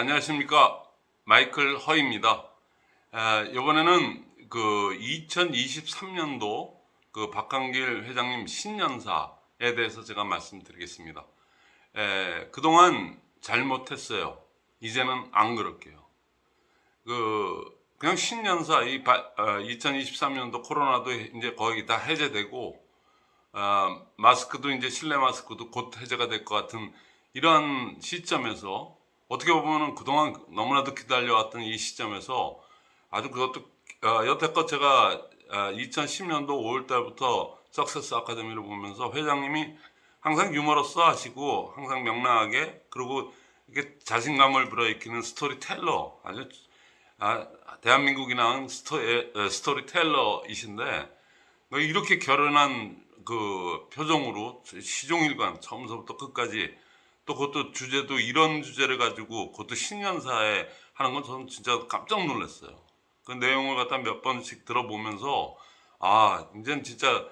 안녕하십니까 마이클 허입니다. 아, 이번에는 그 2023년도 그 박한길 회장님 신년사에 대해서 제가 말씀드리겠습니다. 에, 그동안 잘못했어요. 이제는 안 그럴게요. 그 그냥 신년사 이 바, 어, 2023년도 코로나도 이제 거의 다 해제되고 어, 마스크도 이제 실내 마스크도 곧 해제가 될 것 같은 이러한 시점에서 어떻게 보면은 그동안 너무나도 기다려왔던 이 시점에서 아주 그것도 어, 여태껏 제가 어, 2010년도 5월 달부터 Success Academy를 보면서 회장님이 항상 유머러스 하시고 항상 명랑하게 그리고 이게 자신감을 불어일으키는 스토리텔러 아주 아, 대한민국이 낳은 sto, storyteller이신데 뭐 이렇게 결연한 그 표정으로 시종일관 처음부터 끝까지 또 그것도 주제도 이런 주제를 가지고 그것도 신년사에 하는 건 저는 진짜 깜짝 놀랐어요. 그 내용을 갖다 몇 번씩 들어보면서 아 이제는 진짜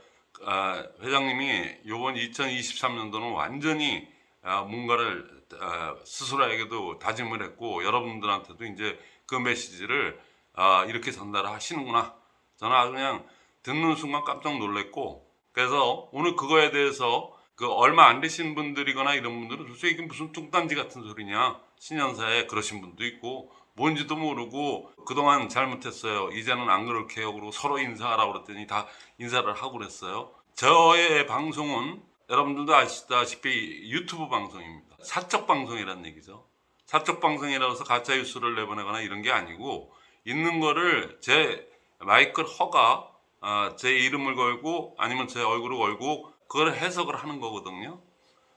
아, 회장님이 이번 2023년도는 완전히 아, 뭔가를 아, 스스로에게도 다짐을 했고 여러분들한테도 이제 그 메시지를 아, 이렇게 전달하시는구나. 저는 아주 그냥 듣는 순간 깜짝 놀랐고 그래서 오늘 그거에 대해서 그 얼마 안 되신 분들이거나 이런 분들은 도대체 이게 무슨 뚱딴지 같은 소리냐? 신년사에 그러신 분도 있고 뭔지도 모르고 그동안 잘못했어요. 이제는 안 그럴게요 그리고 서로 인사하라고 그랬더니 다 인사를 하고 그랬어요. 저의 방송은 여러분들도 아시다시피 유튜브 방송입니다. 사적 방송이라는 얘기죠. 사적 방송이라고 해서 가짜 뉴스를 내보내거나 이런 게 아니고 있는 거를 제 마이클 허가 아, 제 이름을 걸고 아니면 제 얼굴을 걸고 그걸 해석을 하는 거거든요.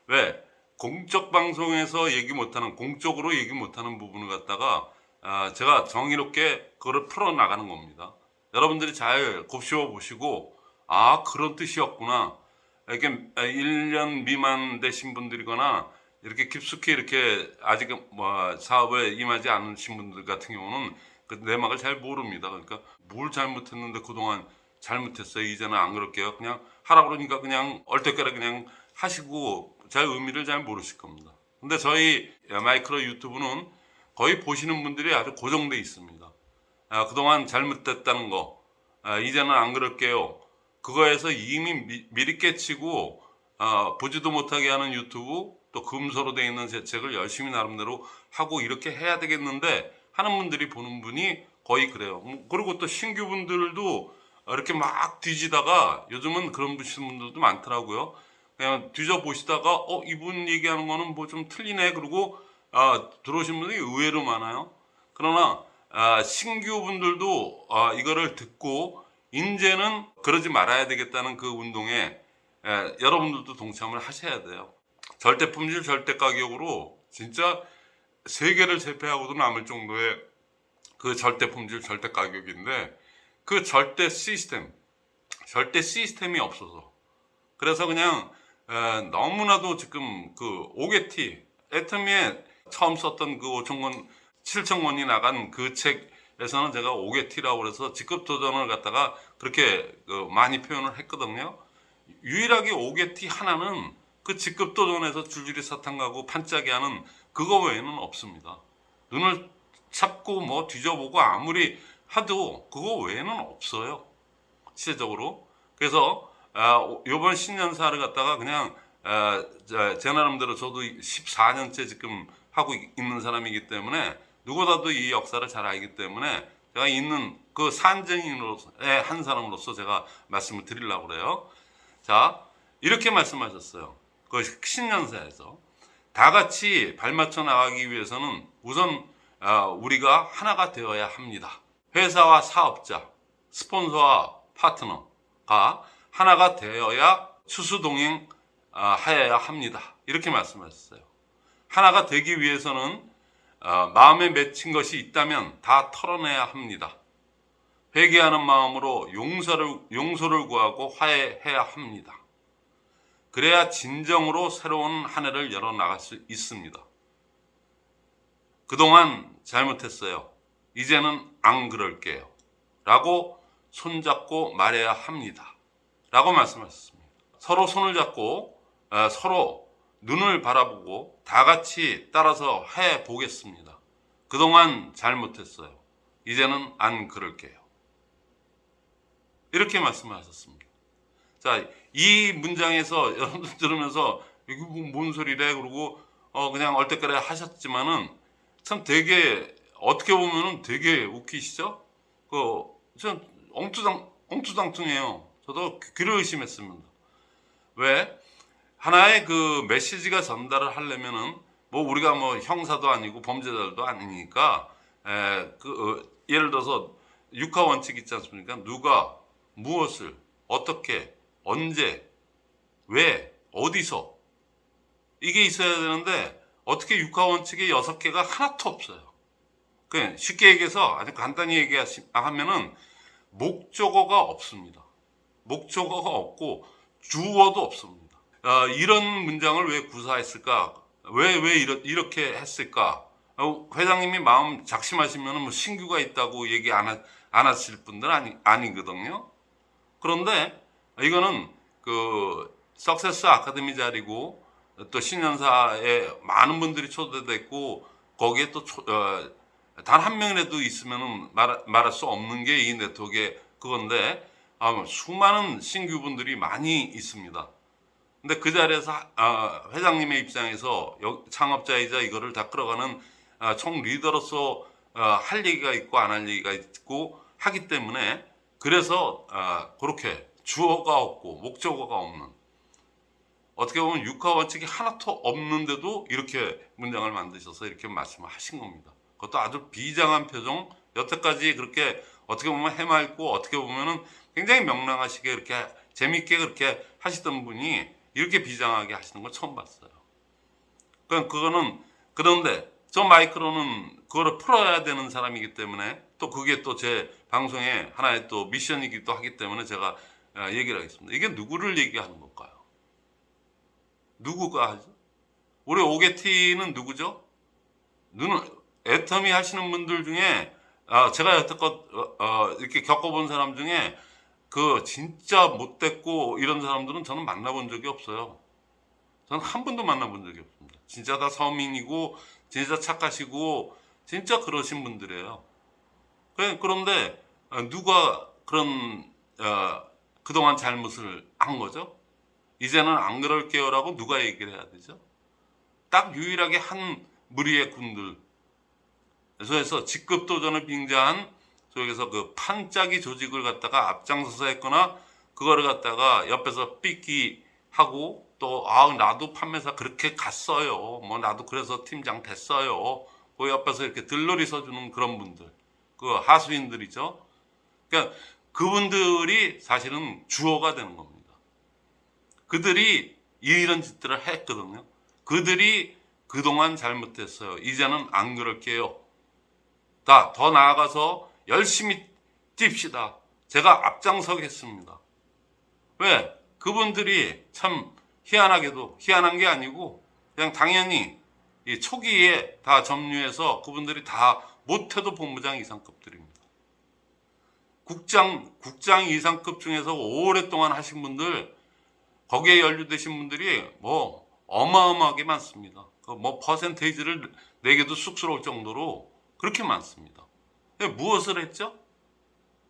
왜? 공적 방송에서 얘기 못하는 공적으로 얘기 못하는 부분을 갖다가 아, 제가 정의롭게 그거를 풀어 나가는 겁니다. 여러분들이 잘 곱씹어 보시고 아 그런 뜻이었구나. 이렇게 1년 미만 되신 분들이거나 이렇게 깊숙이 이렇게 아직 뭐 사업에 임하지 않으신 분들 같은 경우는 그 내막을 잘 모릅니다. 그러니까 뭘 잘못했는데 그동안 잘못했어요. 이제는 안 그럴게요. 그냥 하라 그러니까 그냥 얼떨결에 그냥 하시고 잘 의미를 잘 모르실 겁니다. 근데 저희 마이크로 유튜브는 거의 보시는 분들이 아주 고정돼 있습니다. 아, 그동안 잘못됐다는 거 아, 이제는 안 그럴게요. 그거에서 이미 미, 미리 깨치고 아, 보지도 못하게 하는 유튜브 또 금서로 되어 있는 재책을 열심히 나름대로 하고 이렇게 해야 되겠는데 하는 분들이 보는 분이 거의 그래요. 음, 그리고 또 신규 분들도 이렇게 막 뒤지다가 요즘은 그런 분들도 많더라고요. 그냥 뒤져 보시다가 어 이분 얘기하는 거는 뭐 좀 틀리네 그리고 아, 들어오신 분들이 의외로 많아요. 그러나 아, 신규 분들도 아, 이거를 듣고 이제는 그러지 말아야 되겠다는 그 운동에 에, 여러분들도 동참을 하셔야 돼요. 절대 품질 절대 가격으로 진짜 세계를 제패하고도 남을 정도의 그 절대 품질 절대 가격인데 그 절대 시스템, 절대 시스템이 없어서 그래서 그냥 에, 너무나도 지금 그 오게티 애터미에 처음 썼던 그 5천권 7천권이 나간 그 책에서는 제가 오게티라고 그래서 직급 도전을 갖다가 그렇게 그 많이 표현을 했거든요. 유일하게 오게티 하나는 그 직급 도전에서 줄줄이 사탕 가고 판짜기 하는 그거 외에는 없습니다. 눈을 잡고 뭐 뒤져보고 아무리 하도 그거 외에는 없어요. 시대적으로. 그래서 아, 이번 신년사를 갖다가 그냥 아, 제 나름대로 저도 14년째 지금 하고 있는 사람이기 때문에 누구보다도 이 역사를 잘 알기 때문에 제가 있는 그 산증인으로서의 한 사람으로서 제가 말씀을 드리려고 그래요. 자, 이렇게 말씀하셨어요. 그 신년사에서 다 같이 발맞춰 나가기 위해서는 우선 아, 우리가 하나가 되어야 합니다. 회사와 사업자, 스폰서와 파트너가 하나가 되어야 수수동행 아, 하여야 합니다. 이렇게 말씀하셨어요. 하나가 되기 위해서는 어, 마음에 맺힌 것이 있다면 다 털어내야 합니다. 회개하는 마음으로 용서를, 용서를 구하고 화해해야 합니다. 그래야 진정으로 새로운 한 해를 열어나갈 수 있습니다. 그동안 잘못했어요. 이제는 안 그럴게요. 라고 손잡고 말해야 합니다. 라고 말씀하셨습니다. 서로 손을 잡고 서로 눈을 바라보고 다 같이 따라서 해 보겠습니다. 그동안 잘못했어요. 이제는 안 그럴게요. 이렇게 말씀을 하셨습니다. 자, 이 문장에서 여러분들 들으면서 이게 뭐뭔 소리래? 그러고 어 그냥 얼떨결에 하셨지만은 참 되게 어떻게 보면은 되게 웃기시죠? 그전 엉투당 엉투당퉁해요. 저도 귀를 의심했습니다. 왜? 하나의 그 메시지가 전달을 하려면은 뭐 우리가 뭐 형사도 아니고 범죄자도 아니니까 에, 그 어, 예를 들어서 육하 원칙 있지 않습니까? 누가 무엇을 어떻게 언제 왜 어디서 이게 있어야 되는데 어떻게 육하 원칙이 여섯 개가 하나도 없어요. 그 쉽게 얘기해서 아주 간단히 얘기하면은 목적어가 없습니다. 목적어가 없고 주어도 없습니다. 아, 이런 문장을 왜 구사했을까? 왜, 왜 이러, 이렇게 했을까? 어, 회장님이 마음 작심하시면 뭐 신규가 있다고 얘기 안, 하, 안 하실 분들 아니, 아니거든요. 그런데 이거는 그 석세스 아카데미 자리고 또 신년사에 많은 분들이 초대됐고 거기에 또 단 한 명이라도 있으면 말, 말할 수 없는 게 이 네트워크의 그건데 아, 수많은 신규분들이 많이 있습니다. 근데 그 자리에서 아, 회장님의 입장에서 창업자이자 이거를 다 끌어가는 아, 총 리더로서 아, 할 얘기가 있고 안 할 얘기가 있고 하기 때문에 그래서 그렇게 주어가 없고 목적어가 없는 어떻게 보면 육하 원칙이 하나도 없는데도 이렇게 문장을 만드셔서 이렇게 말씀을 하신 겁니다. 그것도 아주 비장한 표정 여태까지 그렇게 어떻게 보면 해맑고 어떻게 보면은 굉장히 명랑하시게 이렇게 재밌게 그렇게 하시던 분이 이렇게 비장하게 하시는 걸 처음 봤어요. 그러니까 그거는 그런데 저 마이크로는 그거를 풀어야 되는 사람이기 때문에 또 그게 또 제 방송의 하나의 또 미션이기도 하기 때문에 제가 어, 얘기를 하겠습니다. 이게 누구를 얘기하는 걸까요? 누구가 하죠? 우리 오게티는 누구죠? 눈을 애터미 하시는 분들 중에 아, 제가 여태껏 어, 어, 이렇게 겪어본 사람 중에 그 진짜 못됐고 이런 사람들은 저는 만나본 적이 없어요. 저는 한 번도 만나본 적이 없습니다. 진짜 다 서민이고 진짜 착하시고 진짜 그러신 분들이에요. 그런데 어, 누가 그런 어, 그동안 잘못을 한 거죠? 이제는 안 그럴게요라고 누가 얘기를 해야 되죠? 딱 유일하게 한 무리의 군들 그래서 직급 도전을 빙자한 속에서 그 판짜기 조직을 갖다가 앞장서서 했거나 그거를 갖다가 옆에서 삐끼 하고 또 아 나도 판매사 그렇게 갔어요. 뭐 나도 그래서 팀장 됐어요. 그 옆에서 이렇게 들러리 서주는 그런 분들. 그 하수인들이죠. 그러니까 그분들이 사실은 주어가 되는 겁니다. 그들이 이런 짓들을 했거든요. 그들이 그동안 잘못했어요. 이제는 안 그럴게요. 다 더 나아가서 열심히 뜁시다. 제가 앞장서겠습니다. 왜? 그분들이 참 희한하게도 희한한 게 아니고 그냥 당연히 이 초기에 다 점유해서 그분들이 다 못해도 본부장 이상급들입니다. 국장 국장 이상급 중에서 오랫동안 하신 분들 거기에 연루되신 분들이 뭐 어마어마하게 많습니다. 그뭐 퍼센테이지를 내게도 쑥스러울 정도로 그렇게 많습니다. 예, 무엇을 했죠?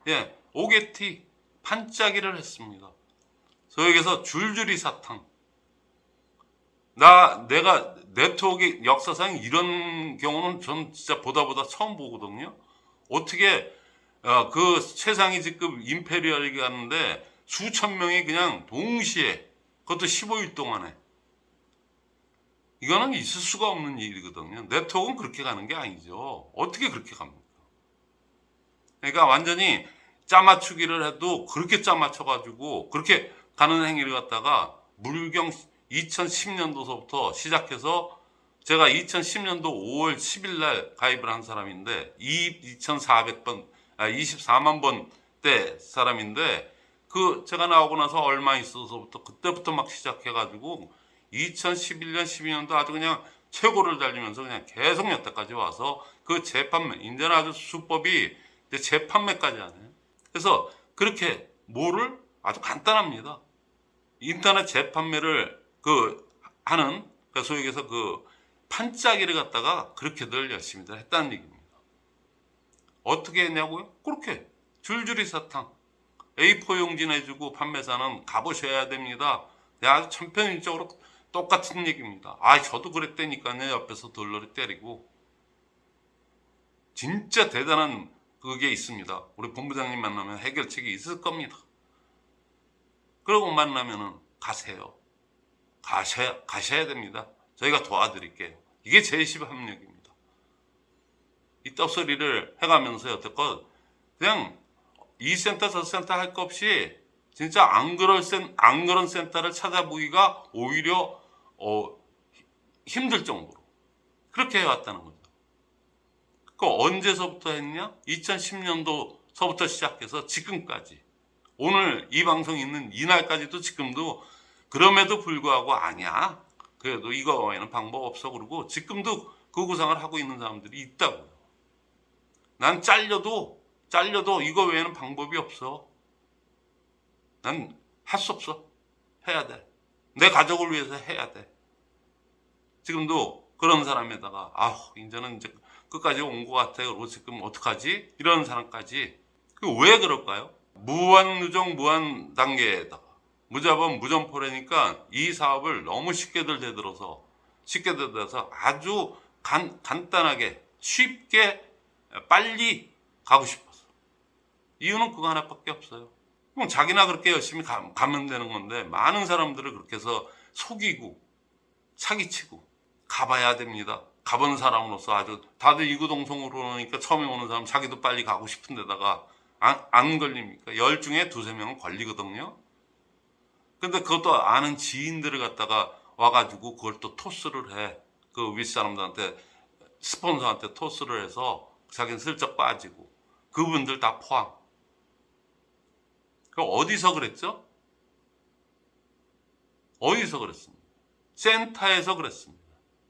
예, 오게티 판짜기를 했습니다. 소에게서 줄줄이 사탕. 나 내가 네트워크 역사상 이런 경우는 전 진짜 보다 보다 처음 보거든요. 어떻게 어, 그 최상위 직급 임페리얼이 갔는데 수천 명이 그냥 동시에 그것도 15일 동안에 이거는 있을 수가 없는 일이거든요. 네트워크는 그렇게 가는 게 아니죠. 어떻게 그렇게 갑니까? 그러니까 완전히 짜맞추기를 해도 그렇게 짜맞춰가지고 그렇게 가는 행위를 갖다가 물경 2010년도서부터 시작해서 제가 2010년도 5월 10일 날 가입을 한 사람인데 2,400번, 아, 24만 번 때 사람인데 그 제가 나오고 나서 얼마 있어서부터 그때부터 막 시작해가지고 2011년, 12년도 아주 그냥 최고를 달리면서 그냥 계속 여태까지 와서 그 재판매, 인제는 아주 수법이 재판매까지 하네요. 그래서 그렇게 뭐를 아주 간단합니다. 인터넷 재판매를 그 하는 그 소위 얘기해서 그 판짜기를 갖다가 그렇게들 열심히들 했다는 얘기입니다. 어떻게 했냐고요? 그렇게 줄줄이 사탕. A4 용지 내주고 판매사는 가보셔야 됩니다. 네, 아주 천편일적으로 똑같은 얘기입니다. 아, 저도 그랬다니까요. 옆에서 돌로리 때리고. 진짜 대단한 그게 있습니다. 우리 본부장님 만나면 해결책이 있을 겁니다. 그러고 만나면은 가세요. 가셔야, 가셔야 됩니다. 저희가 도와드릴게요. 이게 제10 합력입니다. 이 떡소리를 해가면서 여태껏 그냥 이 센터 저 센터 할거 없이 진짜 안 그럴 센, 안 그런 센터를 찾아보기가 오히려 어, 힘들 정도로 그렇게 해왔다는 거죠. 그 언제서부터 했냐? 2010년도서부터 시작해서 지금까지 오늘 이 방송 있는 이날까지도 지금도 그럼에도 불구하고 아니야. 그래도 이거 외에는 방법 없어 그러고 지금도 그 구상을 하고 있는 사람들이 있다고요. 난 잘려도 잘려도 이거 외에는 방법이 없어. 난 할 수 없어. 해야 돼. 내 가족을 위해서 해야 돼. 지금도 그런 사람에다가 아 이제는 이제 끝까지 온 것 같아. 그리고 지금 어떡하지? 이런 사람까지 그왜 그럴까요? 무한 누정 무한 단계에다가 무자본 무점포래니까 이 사업을 너무 쉽게들 대들어서 쉽게 대들어서 아주 간, 간단하게 쉽게 빨리 가고 싶어서 이유는 그거 하나밖에 없어요. 그럼 자기나 그렇게 열심히 가, 가면 되는 건데 많은 사람들을 그렇게 해서 속이고 사기치고 가봐야 됩니다. 가본 사람으로서 아주 다들 이구동성으로 오니까 처음에 오는 사람 자기도 빨리 가고 싶은 데다가 안, 안 걸립니까? 열 중에 두세 명은 걸리거든요. 근데 그것도 아는 지인들을 갖다가 와가지고 그걸 또 토스를 해. 그 윗사람들한테 스폰서한테 토스를 해서 자기는 슬쩍 빠지고 그분들 다 포함. 그 어디서 그랬죠? 어디서 그랬습니다. 센터에서 그랬습니다.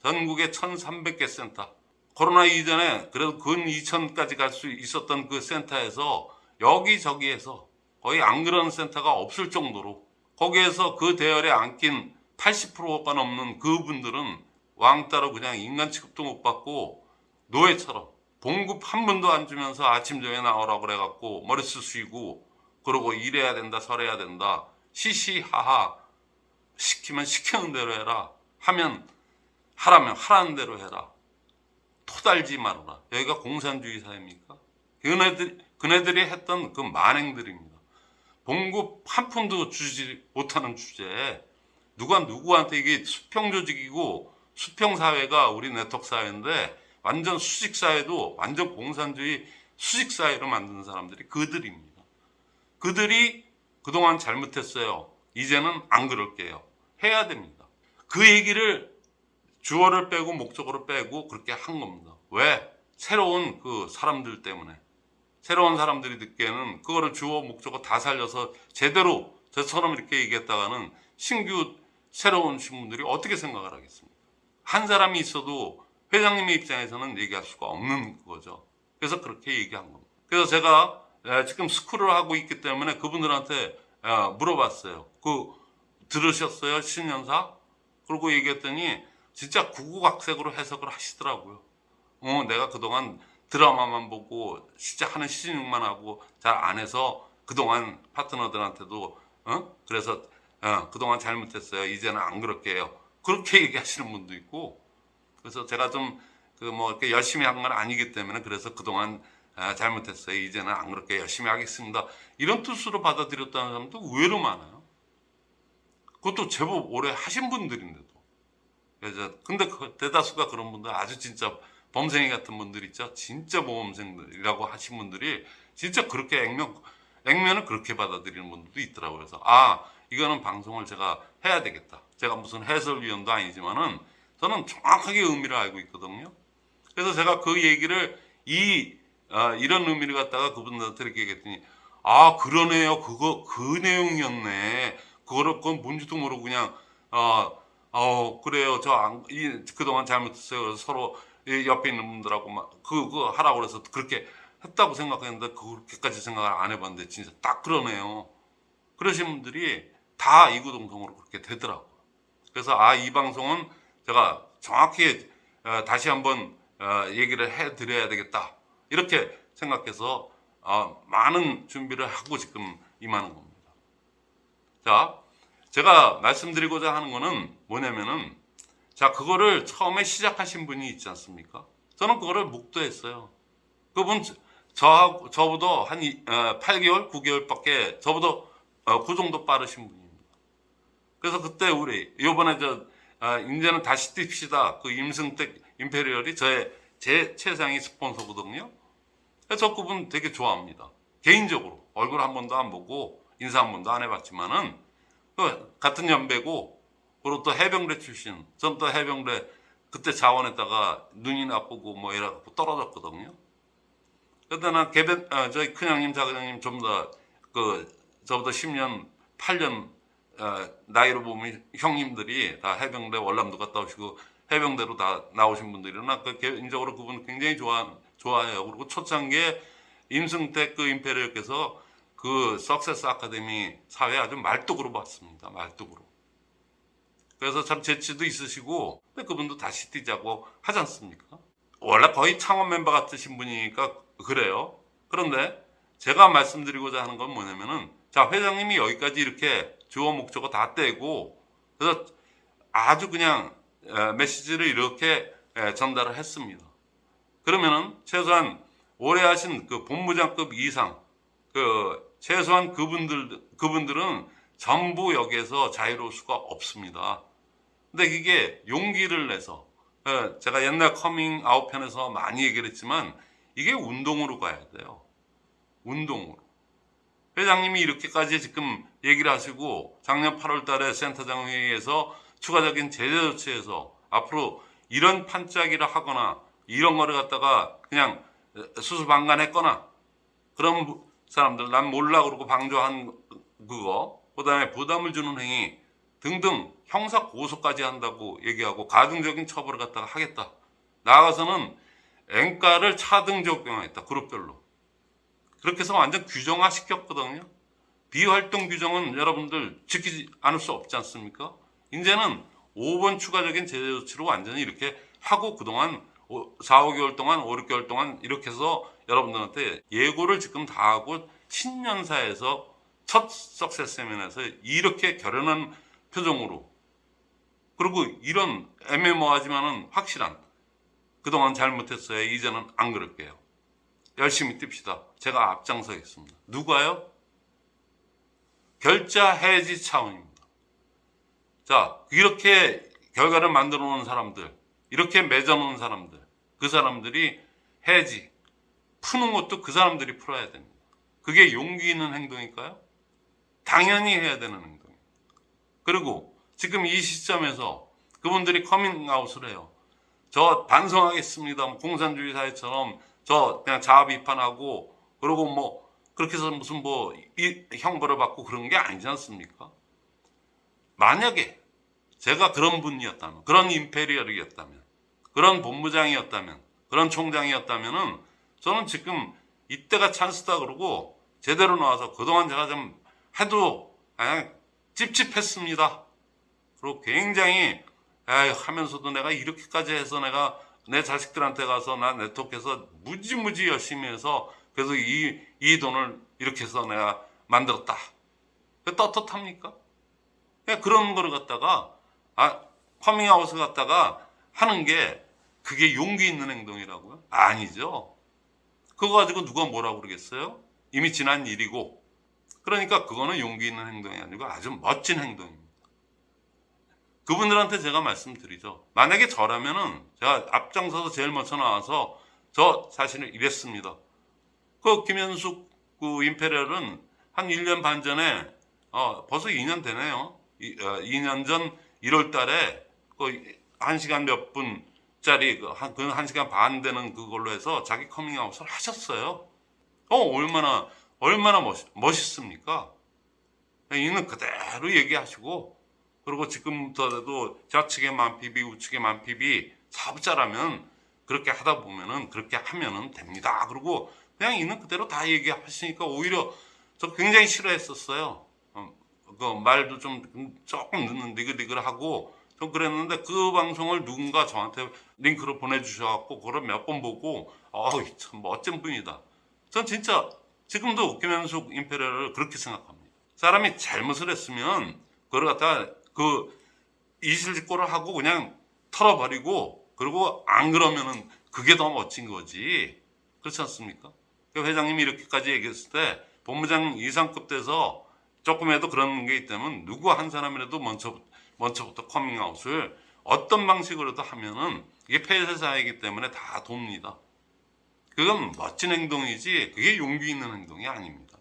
전국에 1,300개 센터. 코로나 이전에 그래도 근 2천까지 갈 수 있었던 그 센터에서 여기저기에서 거의 안 그런 센터가 없을 정도로 거기에서 그 대열에 안긴 80%가 넘는 그분들은 왕따로 그냥 인간 취급도 못 받고 노예처럼 봉급 한 번도 안 주면서 아침 저녁에 나오라고 그래갖고 머리 쓰시고 그러고 일해야 된다 설해야 된다 시시하하 시키면 시키는 대로 해라 하면 하라면 하라는 대로 해라 토달지 말아라 여기가 공산주의 사회입니까? 그네들, 그네들이 했던 그 만행들입니다 봉급 한 푼도 주지 못하는 주제에 누가 누구한테 이게 수평 조직이고 수평 사회가 우리 네트워크 사회인데 완전 수직 사회도 완전 공산주의 수직 사회로 만드는 사람들이 그들입니다. 그들이 그동안 잘못했어요. 이제는 안 그럴게요. 해야 됩니다. 그 얘기를 주어를 빼고 목적으로 빼고 그렇게 한 겁니다. 왜? 새로운 그 사람들 때문에. 새로운 사람들이 듣기에는 그거를 주어 목적어 다 살려서 제대로 저처럼 이렇게 얘기했다가는 신규 새로운 신분들이 어떻게 생각을 하겠습니까? 한 사람이 있어도 회장님의 입장에서는 얘기할 수가 없는 거죠. 그래서 그렇게 얘기한 겁니다. 그래서 제가 지금 스쿨을 하고 있기 때문에 그분들한테 물어봤어요. 그 들으셨어요? 신년사? 그러고 얘기했더니 진짜 구구각색으로 해석을 하시더라고요. 어, 내가 그동안 드라마만 보고 진짜 하는 시즌만 하고 잘 안 해서 그동안 파트너들한테도 어? 그래서 어, 그동안 잘못했어요. 이제는 안 그럴게요. 그렇게 얘기하시는 분도 있고 그래서 제가 좀 그 뭐 이렇게 열심히 한 건 아니기 때문에 그래서 그동안 아, 잘못했어요. 이제는 안 그렇게 열심히 하겠습니다. 이런 뜻으로 받아들였다는 사람도 의외로 많아요. 그것도 제법 오래 하신 분들인데도. 그래서 근데 그 대다수가 그런 분들 아주 진짜 범생이 같은 분들 있죠. 진짜 모범생들이라고 하신 분들이 진짜 그렇게 액면, 액면을 그렇게 받아들이는 분들도 있더라고요. 그래서 아, 이거는 방송을 제가 해야 되겠다. 제가 무슨 해설위원도 아니지만은 저는 정확하게 의미를 알고 있거든요. 그래서 제가 그 얘기를 이, 어, 이런 의미를 갖다가 그분들한테 이렇게 얘기했더니 아, 그러네요. 그거, 그 내용이었네. 그거를 그건 뭔지도 모르고 그냥, 어, 어, 그래요. 저 안, 이, 그동안 잘못했어요. 그래서 서로 옆에 있는 분들하고 막 그, 그 하라고 그래서 그렇게 했다고 생각했는데 그렇게까지 생각을 안 해봤는데 진짜 딱 그러네요. 그러신 분들이 다 이구동성으로 그렇게 되더라고. 그래서 아, 이 방송은 제가 정확히 어, 다시 한번 어, 얘기를 해 드려야 되겠다. 이렇게 생각해서 아, 많은 준비를 하고 지금 임하는 겁니다. 자, 제가 말씀드리고자 하는 거는 뭐냐면은 자, 그거를 처음에 시작하신 분이 있지 않습니까? 저는 그거를 묵도했어요. 그분 저 저보다 한 이- 어, 8개월, 9개월밖에 저보다 어, 그 정도 빠르신 분입니다. 그래서 그때 우리 요번에 저 아, 이제는 다시 뜁시다. 그 임승택 임페리얼이 저의 제 최상위 스폰서거든요. 그래서 저 그분 되게 좋아합니다. 개인적으로 얼굴 한 번도 안 보고 인사 한 번도 안 해봤지만은 그 같은 연배고 그리고 또 해병대 출신. 전 또 해병대 그때 자원했다가 눈이 나쁘고 뭐 이래갖고 떨어졌거든요. 그때 난 개변 아, 저희 큰형님 작은형님 좀 더 그 저보다 10년 8년 어, 나이로 보면 형님들이 다 해병대 월남도 갔다 오시고 해병대로 다 나오신 분들이나 그 개인적으로 그분 굉장히 좋아 좋아해요. 그리고 초창기에 임승택 그 임페리얼께서 그 석세스 아카데미 사회 아주 말뚝으로 봤습니다. 말뚝으로. 그래서 참 재치도 있으시고 그분도 다시 뛰자고 하지 않습니까? 원래 거의 창원 멤버 같으신 분이니까 그래요. 그런데 제가 말씀드리고자 하는 건 뭐냐면은 자 회장님이 여기까지 이렇게 주어 목적어 다 떼고 그래서 아주 그냥 에, 메시지를 이렇게 에, 전달을 했습니다. 그러면은 최소한 오래 하신 그 본부장급 이상 그 최소한 그분들 그분들은 전부 여기에서 자유로울 수가 없습니다. 근데 이게 용기를 내서 에, 제가 옛날 커밍 아웃 편에서 많이 얘기를 했지만 이게 운동으로 가야 돼요. 운동으로. 회장님이 이렇게까지 지금 얘기를 하시고 작년 8월 달에 센터장 회의에서 추가적인 제재 조치에서 앞으로 이런 판짜기를 하거나 이런 거를 갖다가 그냥 수수방관했거나 그런 사람들 난 몰라 그러고 방조한 그거 그 다음에 부담을 주는 행위 등등 형사 고소까지 한다고 얘기하고 가중적인 처벌을 갖다가 하겠다. 나아가서는 앵가를 차등 적용하겠다. 그룹별로. 그렇게 해서 완전 규정화 시켰거든요. 비활동 규정은 여러분들 지키지 않을 수 없지 않습니까? 이제는 5번 추가적인 제재 조치로 완전히 이렇게 하고 그동안 4, 5개월 동안, 5, 6개월 동안 이렇게 해서 여러분들한테 예고를 지금 다 하고 신년사에서 첫 석세스 세미나에서 이렇게 결연한 표정으로 그리고 이런 애매모하지만은 확실한 그동안 잘못했어요. 이제는 안 그럴게요. 열심히 뜁시다. 제가 앞장서겠습니다. 누가요? 결자 해지 차원입니다. 자, 이렇게 결과를 만들어 놓은 사람들, 이렇게 맺어 놓은 사람들, 그 사람들이 해지, 푸는 것도 그 사람들이 풀어야 됩니다. 그게 용기 있는 행동일까요? 당연히 해야 되는 행동입니다. 그리고 지금 이 시점에서 그분들이 커밍아웃을 해요. 저 반성하겠습니다. 뭐 공산주의 사회처럼 저 그냥 자아 비판하고 그러고 뭐 그렇게 해서 무슨 뭐 이, 형벌을 받고 그런 게 아니지 않습니까? 만약에 제가 그런 분이었다면, 그런 임페리얼이었다면, 그런 본부장이었다면, 그런 총장이었다면은 저는 지금 이때가 찬스다 그러고 제대로 나와서 그동안 제가 좀 해도 그냥 찝찝했습니다. 그리고 굉장히 에이, 하면서도 내가 이렇게까지 해서 내가 내 자식들한테 가서 나 네트워크에서 무지무지 열심히 해서 그래서 이, 이 돈을 이렇게 해서 내가 만들었다. 그 떳떳합니까? 그런 거를 갖다가 아, 커밍아웃을 갖다가 하는 게 그게 용기 있는 행동이라고요? 아니죠. 그거 가지고 누가 뭐라고 그러겠어요? 이미 지난 일이고. 그러니까 그거는 용기 있는 행동이 아니고 아주 멋진 행동입니다. 그분들한테 제가 말씀드리죠. 만약에 저라면은 제가 앞장서서 제일 먼저 나와서 저 사실은 이랬습니다. 그 김현숙 그 임페리얼은 한 1년 반 전에 어, 벌써 2년 되네요. 이, 어, 2년 전 1월 달에 그 1시간 몇 분 짜리 그 한, 그 1시간 반 되는 그걸로 해서 자기 커밍아웃을 하셨어요. 어, 얼마나 얼마나 멋, 멋있습니까? 이는 그대로 얘기하시고 그리고 지금부터라도 좌측에 만 PV 우측에 만 PV 사업자라면 그렇게 하다 보면은 그렇게 하면은 됩니다. 그리고 그냥 있는 그대로 다 얘기하시니까 오히려 저 굉장히 싫어했었어요. 어, 그 말도 좀 조금 늦는 니글니글하고 좀 그랬는데 그 방송을 누군가 저한테 링크로 보내주셔갖고 그걸 몇 번 보고 어이 참 멋진 분이다. 전 진짜 지금도 김현숙 임페리얼을 그렇게 생각합니다. 사람이 잘못을 했으면 그걸 갖다가 그 이실직고를 하고 그냥 털어버리고 그리고 안 그러면은 그게 더 멋진 거지. 그렇지 않습니까? 그 회장님이 이렇게까지 얘기했을 때 본부장 이상급 돼서 조금이라도 그런 게 있다면 누구 한 사람이라도 먼저 먼저부터 커밍아웃을 어떤 방식으로도 하면은 이게 폐쇄 사회이기 때문에 다 돕니다. 그건 멋진 행동이지 그게 용기 있는 행동이 아닙니다.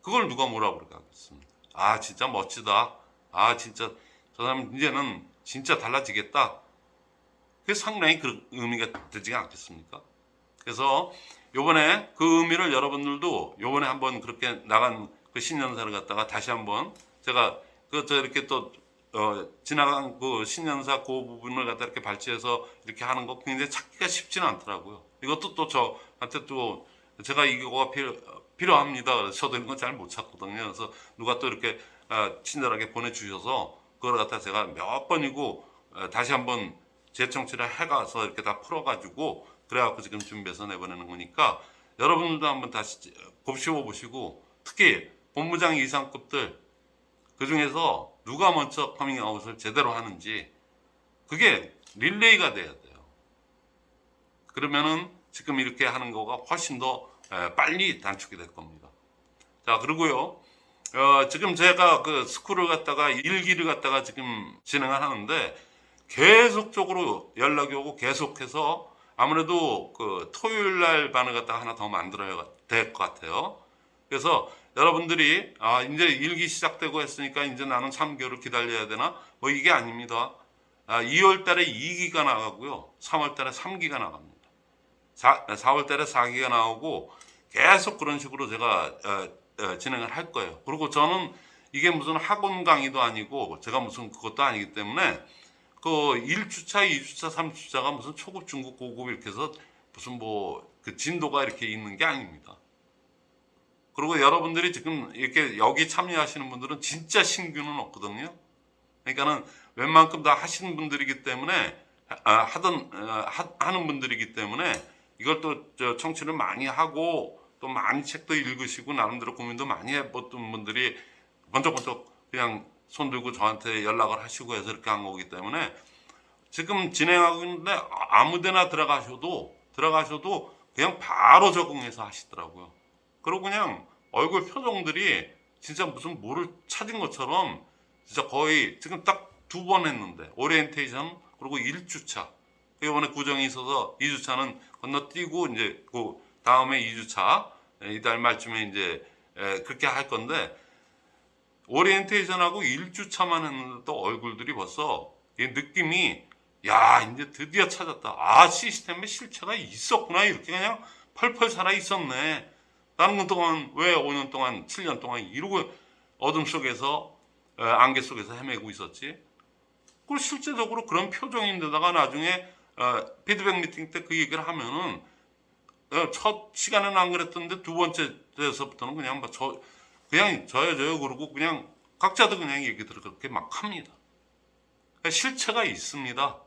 그걸 누가 뭐라 그러겠습니까? 아 진짜 멋지다. 아 진짜 저 사람 이제는 진짜 달라지겠다. 그게 상당히 그 의미가 되지 않겠습니까? 그래서 요번에 그 의미를 여러분들도 요번에 한번 그렇게 나간 그 신년사를 갖다가 다시 한번 제가 그저 이렇게 또 어, 지나간 그 신년사 그 부분을 갖다 이렇게 발췌해서 이렇게 하는 거 굉장히 찾기가 쉽지는 않더라고요. 이것도 또 저한테 또 제가 이거가 필요, 필요합니다. 저도 이런 건 잘 못 찾거든요. 그래서 누가 또 이렇게 아, 친절하게 보내주셔서 그걸 갖다 제가 몇 번이고 어, 다시 한번 재청취를 해가서 이렇게 다 풀어가지고 그래갖고 지금 준비해서 내보내는 거니까 여러분들도 한번 다시 곱씹어 보시고 특히 본부장 이상급들 그 중에서 누가 먼저 커밍아웃을 제대로 하는지 그게 릴레이가 돼야 돼요. 그러면은 지금 이렇게 하는 거가 훨씬 더 에, 빨리 단축이 될 겁니다. 자 그리고요. 어, 지금 제가 그 스쿨을 갖다가 일기를 갖다가 지금 진행을 하는데 계속적으로 연락이 오고 계속해서 아무래도 그 토요일 날 반을 갖다가 하나 더 만들어야 될 것 같아요. 그래서 여러분들이 아 이제 일기 시작되고 했으니까 이제 나는 3개월을 기다려야 되나? 뭐 이게 아닙니다. 아, 2월 달에 2기가 나가고요. 3월 달에 3기가 나갑니다. 4, 4월 달에 4기가 나오고 계속 그런 식으로 제가 어, 어, 진행을 할 거예요. 그리고 저는 이게 무슨 학원 강의도 아니고 제가 무슨 그것도 아니기 때문에 그 1주차, 2주차, 3주차가 무슨 초급, 중급, 고급 이렇게 해서 무슨 뭐 그 진도가 이렇게 있는 게 아닙니다. 그리고 여러분들이 지금 이렇게 여기 참여하시는 분들은 진짜 신규는 없거든요. 그러니까는 웬만큼 다 하시는 분들이기 때문에 아, 하던 어, 하, 하는 분들이기 때문에 이걸 또 청취를 많이 하고 또 많이 책도 읽으시고 나름대로 고민도 많이 해봤던 분들이 번쩍번쩍 그냥 손 들고 저한테 연락을 하시고 해서 이렇게 한 거기 때문에 지금 진행하고 있는데 아무데나 들어가셔도 들어가셔도 그냥 바로 적응해서 하시더라고요. 그리고 그냥 얼굴 표정들이 진짜 무슨 뭐를 찾은 것처럼 진짜 거의 지금 딱 두 번 했는데 오리엔테이션 그리고 1주차. 이번에 구정이 있어서 2주차는 건너뛰고 이제 그 다음에 2주차 이달 말쯤에 이제 에, 그렇게 할 건데 오리엔테이션하고 1주차만 했는데 또 얼굴들이 벌써 이 느낌이 야 이제 드디어 찾았다. 아 시스템에 실체가 있었구나. 이렇게 그냥 펄펄 살아 있었네 나는 그 동안 왜 5년 동안 7년 동안 이러고 어둠 속에서 에, 안개 속에서 헤매고 있었지 그리고 실제적으로 그런 표정인데다가 나중에 어, 피드백 미팅 때 그 얘기를 하면은 어, 첫 시간에는 안 그랬던데 두 번째 때서부터는 그냥 뭐저 그냥 저요 저요 그러고 그냥 각자도 그냥 얘기들을 그렇게 막 합니다. 그러니까 실체가 있습니다.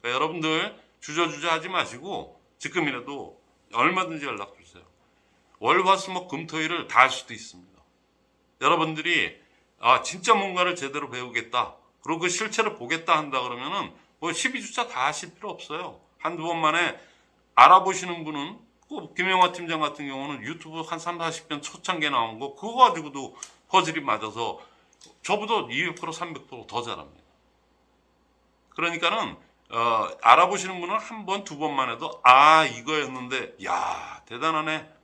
그러니까 여러분들 주저주저 하지 마시고 지금이라도 얼마든지 연락 주세요. 월화수목 금토일을 다 할 수도 있습니다. 여러분들이 아 진짜 뭔가를 제대로 배우겠다. 그리고 그 실체를 보겠다 한다 그러면은 뭐 12주차 다 하실 필요 없어요. 한두 번 만에 알아보시는 분은 그 김영화 팀장 같은 경우는 유튜브 한 3, 40편 초창기에 나온 거 그거 가지고도 퍼즐이 맞아서 저보다 200% 300%더 잘합니다. 그러니까는 어, 알아보시는 분은 한 번, 두 번만 해도 아 이거였는데 야 대단하네.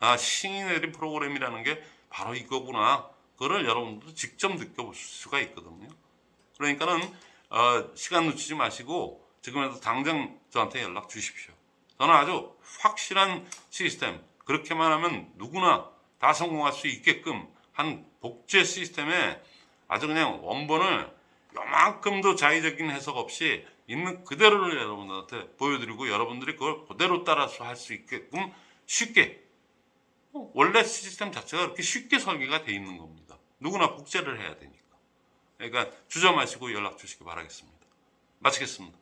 아 신이 내린 프로그램이라는 게 바로 이거구나. 그거를 여러분들도 직접 느껴볼 수가 있거든요. 그러니까는 어, 시간 놓치지 마시고 지금이라도 당장 저한테 연락 주십시오. 저는 아주 확실한 시스템 그렇게만 하면 누구나 다 성공할 수 있게끔 한 복제 시스템에 아주 그냥 원본을 요만큼도 자의적인 해석 없이 있는 그대로를 여러분들한테 보여드리고 여러분들이 그걸 그대로 따라서 할 수 있게끔 쉽게 어, 원래 시스템 자체가 그렇게 쉽게 설계가 돼 있는 겁니다. 누구나 복제를 해야 되니까. 그러니까 주저 마시고 연락 주시기 바라겠습니다. 마치겠습니다.